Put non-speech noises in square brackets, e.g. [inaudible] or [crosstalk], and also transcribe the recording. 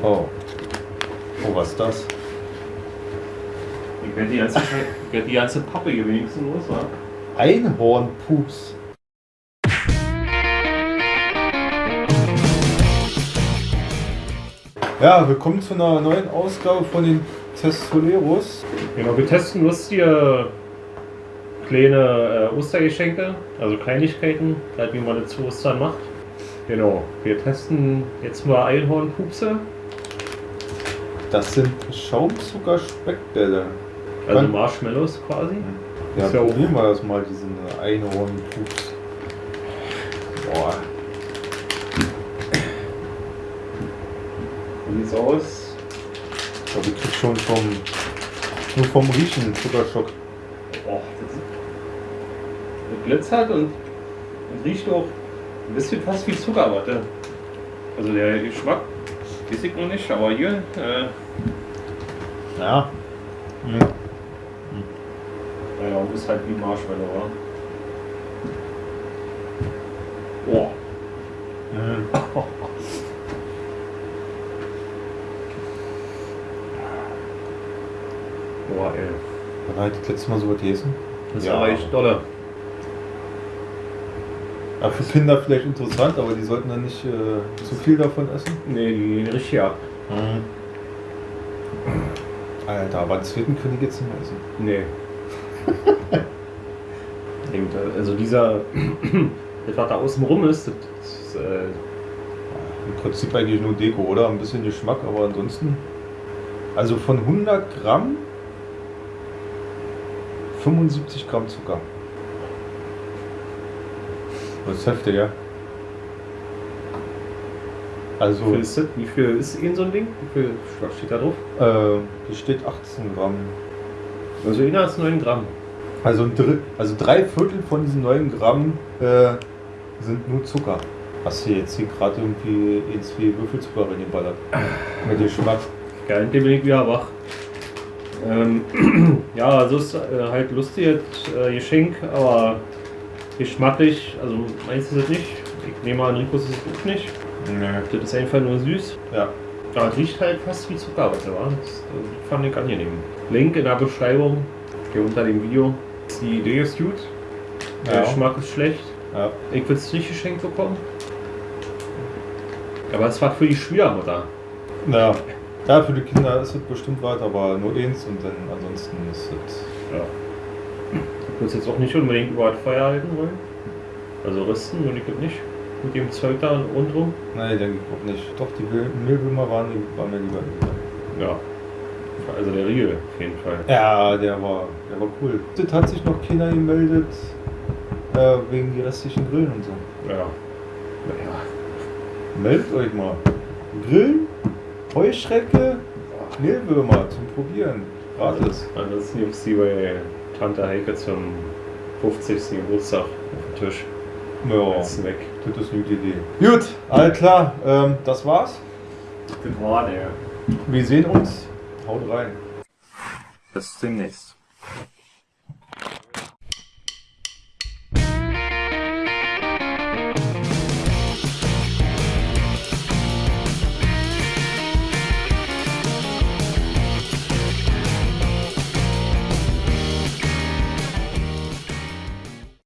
Oh. Oh, was ist das? Ich werde die ganze, werd die ganze Pappe hier wenigstens los, wa? Einhornpups. Ja, willkommen zu einer neuen Ausgabe von den Testoleros. Genau, wir testen lustige kleine äh, Ostergeschenke, also Kleinigkeiten, halt wie man das zu Ostern macht. Genau, wir testen jetzt mal Einhornpupse, Das sind Schaumzucker-Speckbälle. also Kann- Marshmallows quasi. Ja, Ist ja probieren wir das mal, diesen Einhornpups. Boah. Wie sieht's aus? Ich glaube, ich krieg schon vom, nur vom Riechen einen Zuckerschock. Oh, das, ist- das glitzert und, und riecht auch ein bisschen fast wie Zuckerwatte. Also der Geschmack, weiß ich noch nicht, aber hier, äh, Ja. Mhm. naja, ist halt wie Marshmallow, wa? Boah. Mhm. Boah, ey. Wann habe ich das letzte Mal so was gegessen? Das Ja. aber echt dolle. Ja, für Kinder vielleicht interessant, aber die sollten dann nicht äh, zu viel davon essen. Nee, die gehen richtig ab. Alter, aber den zweiten können die jetzt nicht mehr essen. Nee. [laughs] Also dieser, das was da außen rum ist, das ist, äh, Im Prinzip eigentlich nur Deko, oder? Ein bisschen Geschmack, aber ansonsten. Also von 100 Gramm 75 Gramm Zucker. Das ist heftig, ja. Also, wie viel ist das? Wie viel ist in so ein Ding? Wie viel was steht da drauf? äh, hier steht 18 Gramm. Also inner als 9 Gramm. Also, ein Drittel, also drei Viertel von diesen 9 Gramm äh, sind nur Zucker. Hast du jetzt hier gerade irgendwie in zwei Würfelzucker reingeballert? Mit Geschmack. Geil, den bin ich wieder wach. Ähm, [clears throat] ja, also ist äh, halt lustiges äh, Geschenk, aber geschmacklich, also meins ist es nicht. Ich nehme an, Ricos ist es auch nicht. Nee. Das ist einfach nur süß. Ja. Aber es riecht halt fast wie Zuckerwatte, wa? Das äh, fand ich angenehm. Link in der Beschreibung, hier unter dem Video. Die Idee ist gut, der Ja. Geschmack ist schlecht. Ja. Ich will es nicht geschenkt bekommen. Aber es war für die Schwiegermutter. Ja. ja, für die Kinder ist es bestimmt was, aber nur eins und dann ansonsten ist es. Ja. Ich es jetzt auch nicht unbedingt über das Feuer halten wollen. Also rüsten würde ich das nicht. Mit dem Zeug da rundherum. Nein, denke ich auch nicht. Doch, die Mehlwürmer waren, waren mir lieber. Ja. Also der Riegel auf jeden Fall. Ja, der war, der war cool. Es hat sich noch keiner gemeldet äh, wegen die restlichen Grillen und so. Ja. Naja. Meldet euch mal. Grillen, Heuschrecke, Mehlwürmer zum Probieren. Gratis. Ansonsten gibt es die bei Tante Heike zum 50. Geburtstag auf dem Tisch. Ja, Als Snack. das ist eine gute Idee. Gut, alles klar. Ähm, das war's. Das war der. Wir sehen uns. Haut rein. Bis demnächst.